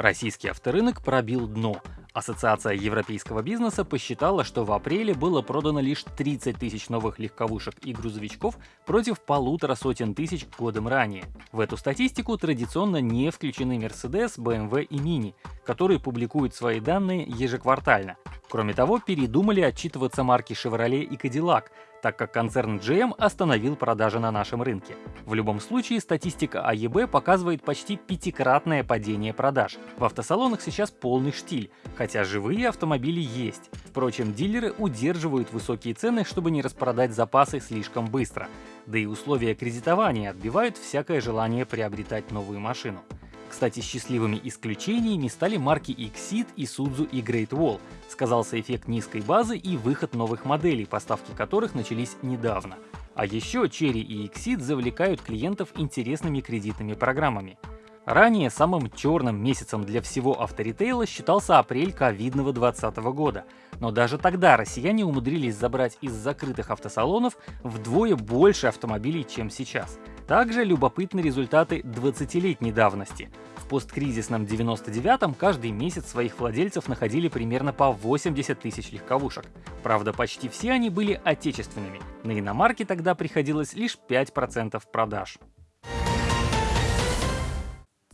Российский авторынок пробил дно. Ассоциация европейского бизнеса посчитала, что в апреле было продано лишь 30 тысяч новых легковушек и грузовичков против полутора сотен тысяч годом ранее. В эту статистику традиционно не включены Mercedes, BMW и Mini, которые публикуют свои данные ежеквартально. Кроме того, передумали отчитываться марки Chevrolet и Cadillac, так как концерн GM остановил продажи на нашем рынке. В любом случае, статистика АЕБ показывает почти пятикратное падение продаж. В автосалонах сейчас полный штиль, хотя живые автомобили есть. Впрочем, дилеры удерживают высокие цены, чтобы не распродать запасы слишком быстро. Да и условия кредитования отбивают всякое желание приобретать новую машину. Кстати, счастливыми исключениями стали марки Exit, Isuzu и Great Wall. Сказался эффект низкой базы и выход новых моделей, поставки которых начались недавно. А еще Cherry и Exit завлекают клиентов интересными кредитными программами. Ранее самым черным месяцем для всего авторитейла считался апрель ковидного 2020 года, но даже тогда россияне умудрились забрать из закрытых автосалонов вдвое больше автомобилей, чем сейчас. Также любопытны результаты 20-летней давности. В посткризисном 99-м каждый месяц своих владельцев находили примерно по 80 тысяч легковушек. Правда, почти все они были отечественными. На иномарки тогда приходилось лишь 5% продаж.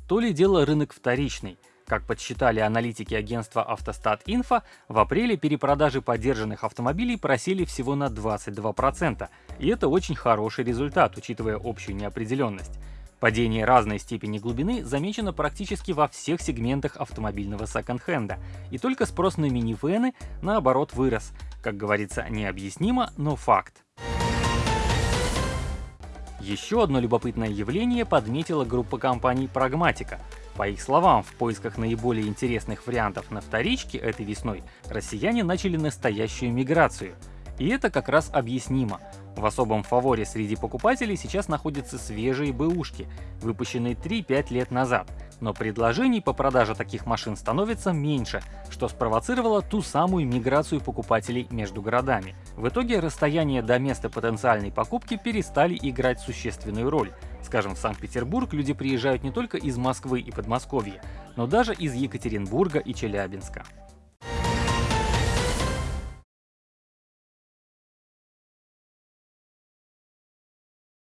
То ли дело рынок вторичный. Как подсчитали аналитики агентства Автостат Инфо, в апреле перепродажи поддержанных автомобилей просели всего на 22%, и это очень хороший результат, учитывая общую неопределенность. Падение разной степени глубины замечено практически во всех сегментах автомобильного секонд-хенда, и только спрос на минивены, наоборот, вырос. Как говорится, необъяснимо, но факт. Еще одно любопытное явление подметила группа компаний Прагматика. По их словам, в поисках наиболее интересных вариантов на вторичке этой весной россияне начали настоящую миграцию. И это как раз объяснимо. В особом фаворе среди покупателей сейчас находятся свежие бэушки, выпущенные 3-5 лет назад, но предложений по продаже таких машин становится меньше, что спровоцировало ту самую миграцию покупателей между городами. В итоге расстояние до места потенциальной покупки перестали играть существенную роль. Скажем, в Санкт-Петербург люди приезжают не только из Москвы и Подмосковья, но даже из Екатеринбурга и Челябинска.